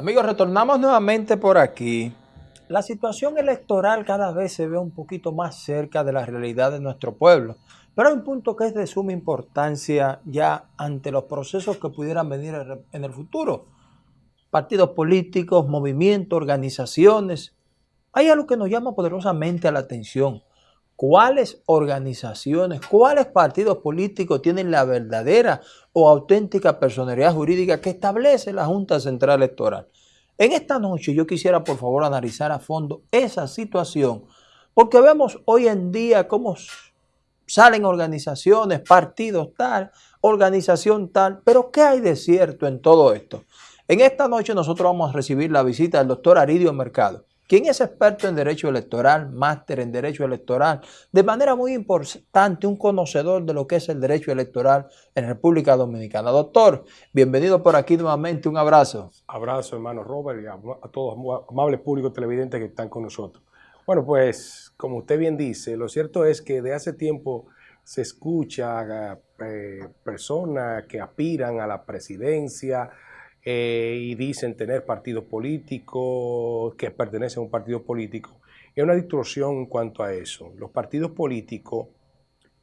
Amigos, retornamos nuevamente por aquí. La situación electoral cada vez se ve un poquito más cerca de la realidad de nuestro pueblo, pero hay un punto que es de suma importancia ya ante los procesos que pudieran venir en el futuro. Partidos políticos, movimientos, organizaciones. Hay algo que nos llama poderosamente a la atención. ¿Cuáles organizaciones, cuáles partidos políticos tienen la verdadera o auténtica personalidad jurídica que establece la Junta Central Electoral? En esta noche yo quisiera por favor analizar a fondo esa situación, porque vemos hoy en día cómo salen organizaciones, partidos tal, organización tal, pero ¿qué hay de cierto en todo esto? En esta noche nosotros vamos a recibir la visita del doctor Aridio Mercado, quien es experto en Derecho Electoral, máster en Derecho Electoral, de manera muy importante, un conocedor de lo que es el derecho electoral en República Dominicana. Doctor, bienvenido por aquí nuevamente, un abrazo. Abrazo, hermano Robert, y a, todos los amables públicos televidentes que están con nosotros. Bueno, pues, como usted bien dice, lo cierto es que de hace tiempo se escucha eh, personas que aspiran a la presidencia, eh, y dicen tener partido político, que pertenecen a un partido político. Hay una distorsión en cuanto a eso. Los partidos políticos,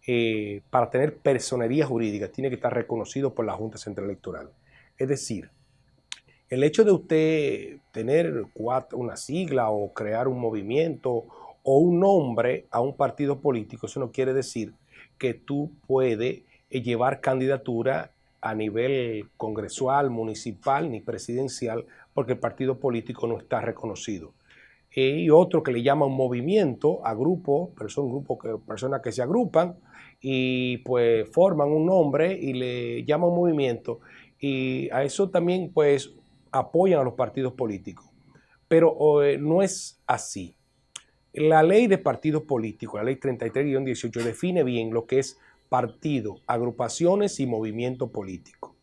eh, para tener personería jurídica, tienen que estar reconocidos por la Junta Central Electoral. Es decir, el hecho de usted tener una sigla o crear un movimiento o un nombre a un partido político, eso no quiere decir que tú puedes eh, llevar candidatura a nivel congresual, municipal ni presidencial, porque el partido político no está reconocido. Y otro que le llama un movimiento a grupos, pero son grupos que personas que se agrupan y pues forman un nombre y le llaman movimiento. Y a eso también pues apoyan a los partidos políticos. Pero eh, no es así. La ley de partidos políticos, la ley 33-18, define bien lo que es partido, agrupaciones y movimiento político.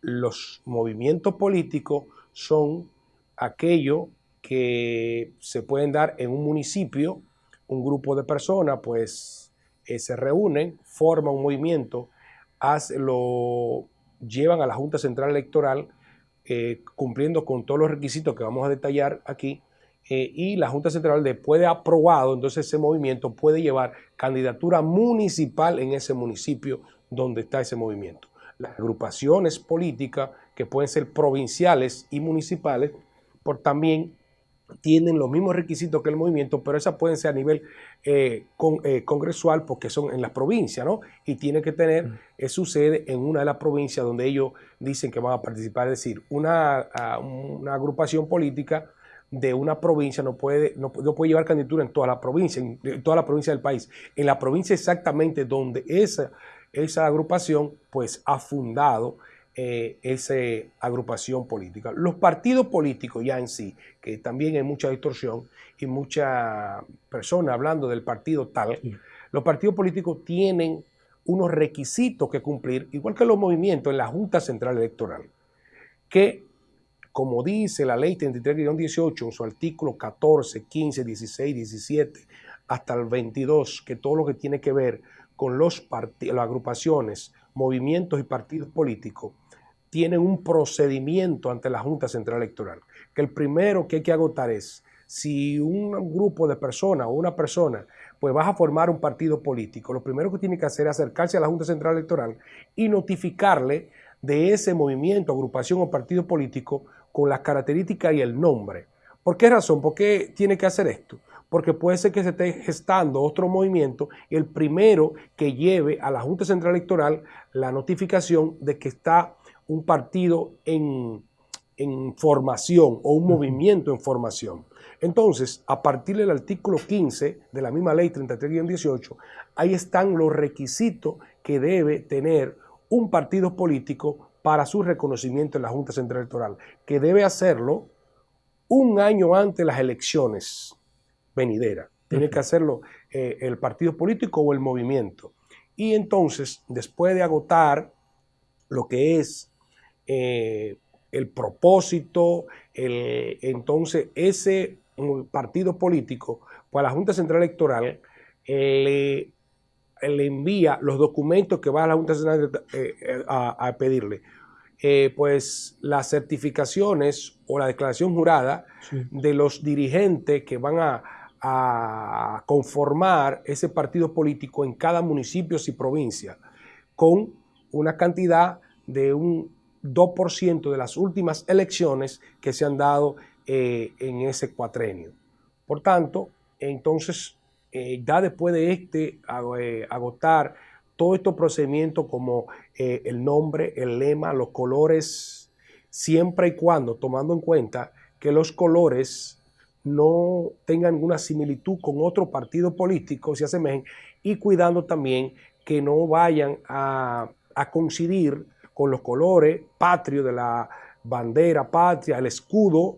Los movimientos políticos son aquellos que se pueden dar en un municipio, un grupo de personas pues eh, se reúnen, forman un movimiento, lo llevan a la Junta Central Electoral eh, cumpliendo con todos los requisitos que vamos a detallar aquí eh, y la Junta Central después de aprobado, entonces ese movimiento puede llevar candidatura municipal en ese municipio donde está ese movimiento. Las agrupaciones políticas que pueden ser provinciales y municipales, por también tienen los mismos requisitos que el movimiento, pero esas pueden ser a nivel eh, eh, congresual porque son en las provincias, ¿no? Y tienen que tener mm. su sede en una de las provincias donde ellos dicen que van a participar, es decir, una, una agrupación política de una provincia no puede, no, puede llevar candidatura en toda la provincia, en, toda la provincia del país. En la provincia exactamente donde esa, esa agrupación pues ha fundado eh, esa agrupación política. Los partidos políticos ya en sí, que también hay mucha distorsión y mucha persona hablando del partido tal, los partidos políticos tienen unos requisitos que cumplir, igual que los movimientos en la Junta Central Electoral, que como dice la ley 33-18 en su artículo 14, 15, 16, 17, hasta el 22, que todo lo que tiene que ver con los las agrupaciones, movimientos y partidos políticos, tienen un procedimiento ante la Junta Central Electoral. Que el primero que hay que agotar es, si un grupo de personas o una persona pues vas a formar un partido político, lo primero que tiene que hacer es acercarse a la Junta Central Electoral y notificarle de ese movimiento, agrupación o partido político con las características y el nombre. ¿Por qué razón? ¿Por qué tiene que hacer esto? Porque puede ser que se esté gestando otro movimiento y el primero que lleve a la Junta Central Electoral la notificación de que está un partido en, formación o un movimiento en formación. Entonces, a partir del artículo 15 de la misma ley 33-18, ahí están los requisitos que debe tener un partido político para su reconocimiento en la Junta Central Electoral, que debe hacerlo un año antes de las elecciones venideras. Tiene que hacerlo eh, el partido político o el movimiento. Y entonces, después de agotar lo que es eh, el propósito, entonces ese partido político, pues la Junta Central Electoral le le envía los documentos que va a la Junta eh, eh, a, pedirle. eh, pues las certificaciones o la declaración jurada de los dirigentes que van a, a, conformar ese partido político en cada municipio y provincia, con una cantidad de un 2% de las últimas elecciones que se han dado eh, en ese cuatrenio. Por tanto, entonces, eh, ya después de este eh, agotar todo estos procedimientos como el nombre, el lema, los colores, siempre y cuando tomando en cuenta que los colores no tengan ninguna similitud con otro partido político, se asemejen, y cuidando también que no vayan a, a coincidir con los colores patrios de la bandera patria, el escudo,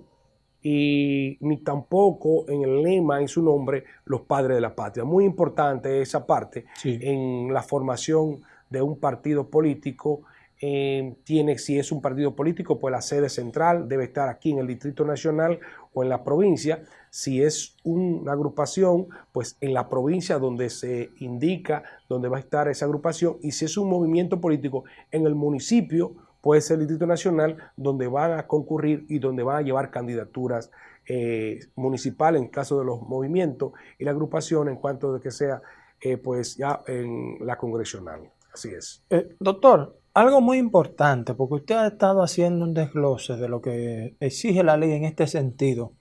y ni tampoco en el lema, en su nombre, los padres de la patria. Muy importante esa parte en la formación de un partido político. Eh, tiene, si es un partido político, pues la sede central debe estar aquí en el Distrito Nacional o en la provincia. Si es una agrupación, pues en la provincia donde se indica dónde va a estar esa agrupación. Y si es un movimiento político, en el municipio puede ser el Distrito Nacional, donde van a concurrir y donde van a llevar candidaturas eh, municipales en caso de los movimientos y la agrupación en cuanto de que sea eh, pues ya en la congresional. Así es. Eh, doctor, algo muy importante, porque usted ha estado haciendo un desglose de lo que exige la ley en este sentido.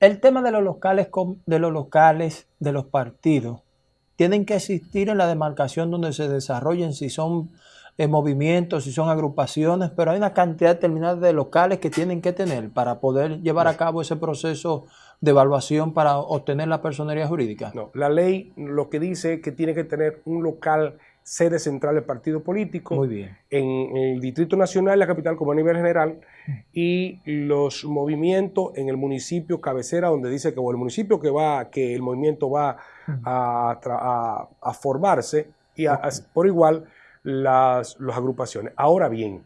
El tema de los locales, de los locales, de los partidos, tienen que existir en la demarcación donde se desarrollen, si son movimientos, si son agrupaciones, pero hay una cantidad determinada de locales que tienen que tener para poder llevar a cabo ese proceso de evaluación para obtener la personería jurídica. No, la ley lo que dice es que tiene que tener un local sede central del partido político Muy bien. en el Distrito Nacional, la capital como a nivel general, y los movimientos en el municipio cabecera, donde dice que o el municipio que va, que el movimiento va a, a, formarse y por igual las, agrupaciones. Ahora bien,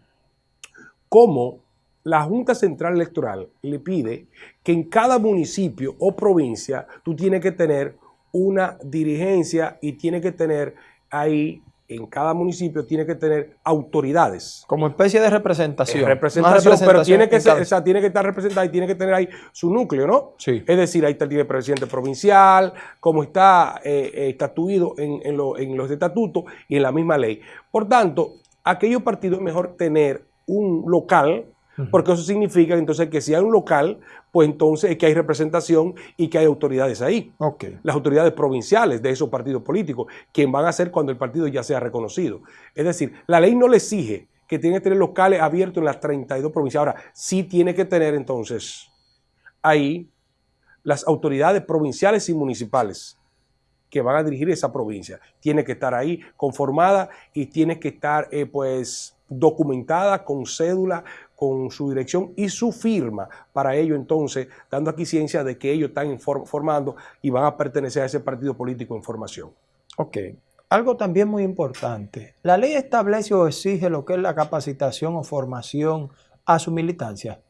¿cómo la Junta Central Electoral le pide que en cada municipio o provincia tú tienes que tener una dirigencia y tienes que tener ahí en cada municipio tiene que tener autoridades. Como especie de representación. representación, pero tiene que, tiene que estar representada y tiene que tener ahí su núcleo, ¿no? Sí. Es decir, ahí está el presidente provincial, como está eh, eh, estatuido en, en, en los estatutos y en la misma ley. Por tanto, aquellos partidos es mejor tener un local porque eso significa entonces que si hay un local, pues entonces es que hay representación y que hay autoridades ahí. Las autoridades provinciales de esos partidos políticos, quien van a hacer cuando el partido ya sea reconocido. Es decir, la ley no le exige que tiene que tener locales abiertos en las 32 provincias. Ahora, sí tiene que tener entonces ahí las autoridades provinciales y municipales que van a dirigir esa provincia. Tiene que estar ahí conformada y tiene que estar eh, pues documentada con cédula, con su dirección y su firma. Para ello, entonces, dando aquí ciencia de que ellos están formando y van a pertenecer a ese partido político en formación. Ok. Algo también muy importante. La ley establece o exige lo que es la capacitación o formación a su militancia.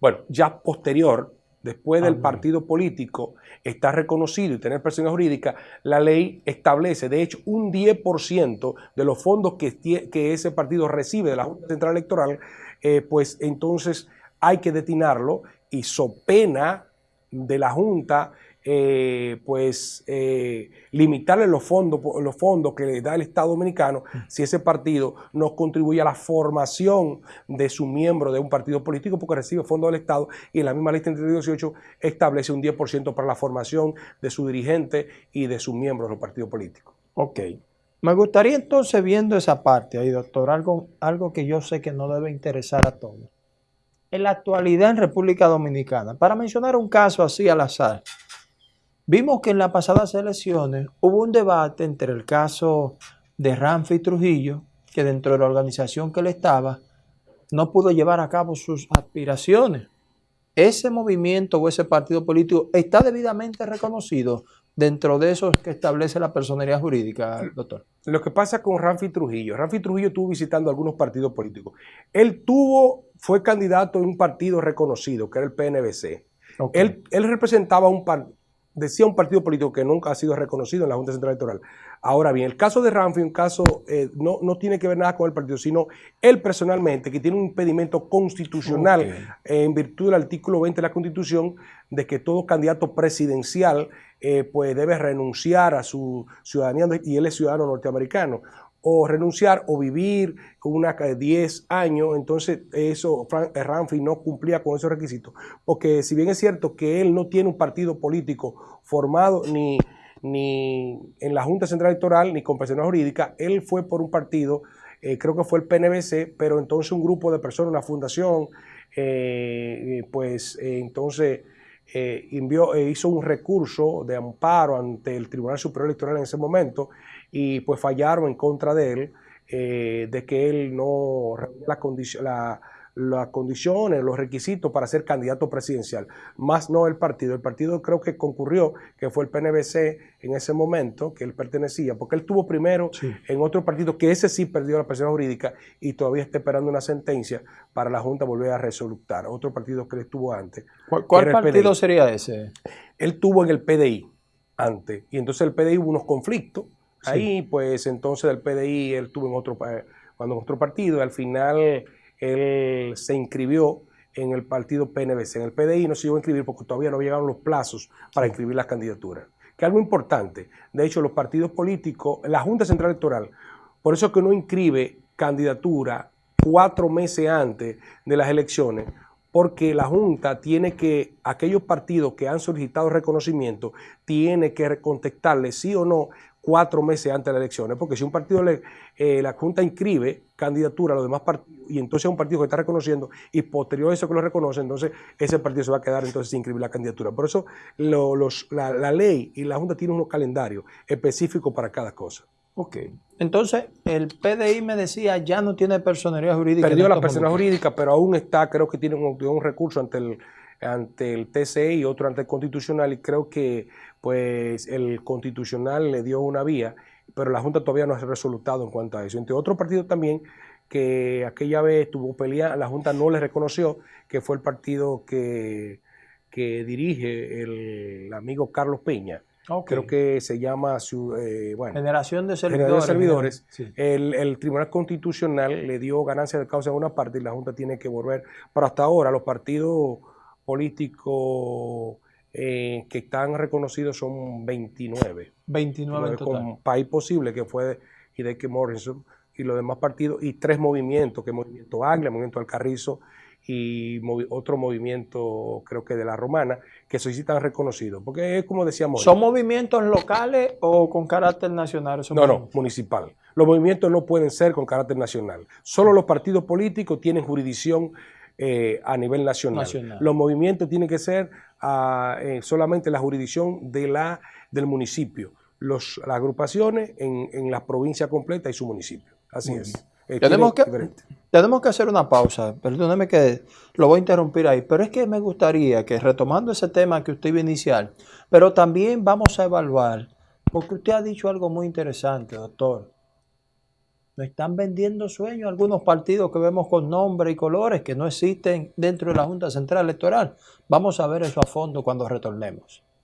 Bueno, ya posterior, después del ah, partido político está reconocido y tener persona jurídica, la ley establece, de hecho, un 10% de los fondos que, que ese partido recibe de la Junta Central Electoral eh, pues entonces hay que destinarlo y so pena de la Junta, eh, pues eh, limitarle los fondos, los fondos que le da el Estado Dominicano si ese partido no contribuye a la formación de su miembro de un partido político porque recibe fondos del Estado y en la misma ley 3318 establece un 10% para la formación de su dirigente y de sus miembros del partido político. Ok. Me gustaría entonces, viendo esa parte ahí, doctor, algo, algo que yo sé que no debe interesar a todos. En la actualidad en República Dominicana, para mencionar un caso así al azar, vimos que en las pasadas elecciones hubo un debate entre el caso de Ramfi Trujillo, que dentro de la organización que él estaba, no pudo llevar a cabo sus aspiraciones. Ese movimiento o ese partido político está debidamente reconocido dentro de esos que establece la personería jurídica, doctor? Lo que pasa con Ramfi Trujillo, Ramfi Trujillo estuvo visitando algunos partidos políticos. Él tuvo, fue candidato en un partido reconocido, que era el PNBC. Él, él, representaba un, decía un partido político que nunca ha sido reconocido en la Junta Central Electoral. Ahora bien, el caso de Ramfi, un caso eh, no, no, tiene que ver nada con el partido, sino él personalmente, que tiene un impedimento constitucional en virtud del artículo 20 de la Constitución, de que todo candidato presidencial eh, pues debe renunciar a su ciudadanía, y él es ciudadano norteamericano o renunciar o vivir con una 10 años, entonces eso eh, Ramfi no cumplía con esos requisitos, porque si bien es cierto que él no tiene un partido político formado ni, ni en la Junta Central Electoral ni con personal jurídica, él fue por un partido, eh, creo que fue el PNBC, pero entonces un grupo de personas, una fundación, eh, pues entonces envió, hizo un recurso de amparo ante el Tribunal Superior Electoral en ese momento y pues fallaron en contra de él, eh, de que él no la las condiciones, los requisitos para ser candidato presidencial, más no el partido. El partido creo que concurrió, que fue el PNBC en ese momento, que él pertenecía, porque él estuvo primero en otro partido, que ese sí perdió la persona jurídica y todavía está esperando una sentencia para la Junta volver a resolutar. Otro partido que él estuvo antes. ¿Cuál, partido sería ese? Él tuvo en el PDI antes, y entonces el PDI hubo unos conflictos Ahí, pues entonces el PDI, él tuvo en otro, cuando en otro partido, y al final él se inscribió en el partido PNBC. En el PDI no se iba a inscribir porque todavía no llegaron los plazos para inscribir las candidaturas. Que algo importante, de hecho, los partidos políticos, la Junta Central Electoral, por eso que no inscribe candidatura cuatro meses antes de las elecciones, porque la Junta tiene que, aquellos partidos que han solicitado reconocimiento, tiene que contestarle sí o no cuatro meses antes de las elecciones, porque si un partido, le, eh, la Junta inscribe candidatura a los demás partidos y entonces es un partido que está reconociendo y posterior a eso que lo reconoce, entonces ese partido se va a quedar entonces sin inscribir la candidatura. Por eso los, la, ley y la Junta tienen unos calendarios específicos para cada cosa. Ok. Entonces, el PDI me decía ya no tiene personalidad jurídica. Perdió la personalidad jurídica, pero aún está, creo que tiene un, un recurso ante el, ante el TCE y otro ante el Constitucional y creo que pues el Constitucional le dio una vía, pero la Junta todavía no ha resolutado en cuanto a eso. Entre otro partido también que aquella vez tuvo pelea, la Junta no le reconoció, que fue el partido que, que dirige el amigo Carlos Peña. Creo que se llama eh, Generación de Servidores. El, el, Tribunal Constitucional le dio ganancia de causa a una parte y la Junta tiene que volver. Pero hasta ahora los partidos políticos eh, que están reconocidos son 29. 29 en total. Con País Posible, que fue Hideki Morrison, y los demás partidos, y tres movimientos, que es Movimiento Anglia, Movimiento Alcarrizo y otro movimiento, creo que de la Romana, que sí están reconocidos. Porque es como decíamos... ¿Son movimientos locales o con carácter nacional? No, no, municipal. Los movimientos no pueden ser con carácter nacional. Solo los partidos políticos tienen jurisdicción eh, a nivel nacional. Los movimientos tienen que ser ah, eh, solamente la jurisdicción de la, del municipio. Los, las agrupaciones en, la provincia completa y su municipio. Así es. Eh, tenemos, que, tenemos que hacer una pausa, perdóneme que lo voy a interrumpir ahí, pero es que me gustaría que retomando ese tema que usted iba a iniciar, pero también vamos a evaluar, porque usted ha dicho algo muy interesante, doctor, nos están vendiendo sueños algunos partidos que vemos con nombre y colores que no existen dentro de la Junta Central Electoral. Vamos a ver eso a fondo cuando retornemos.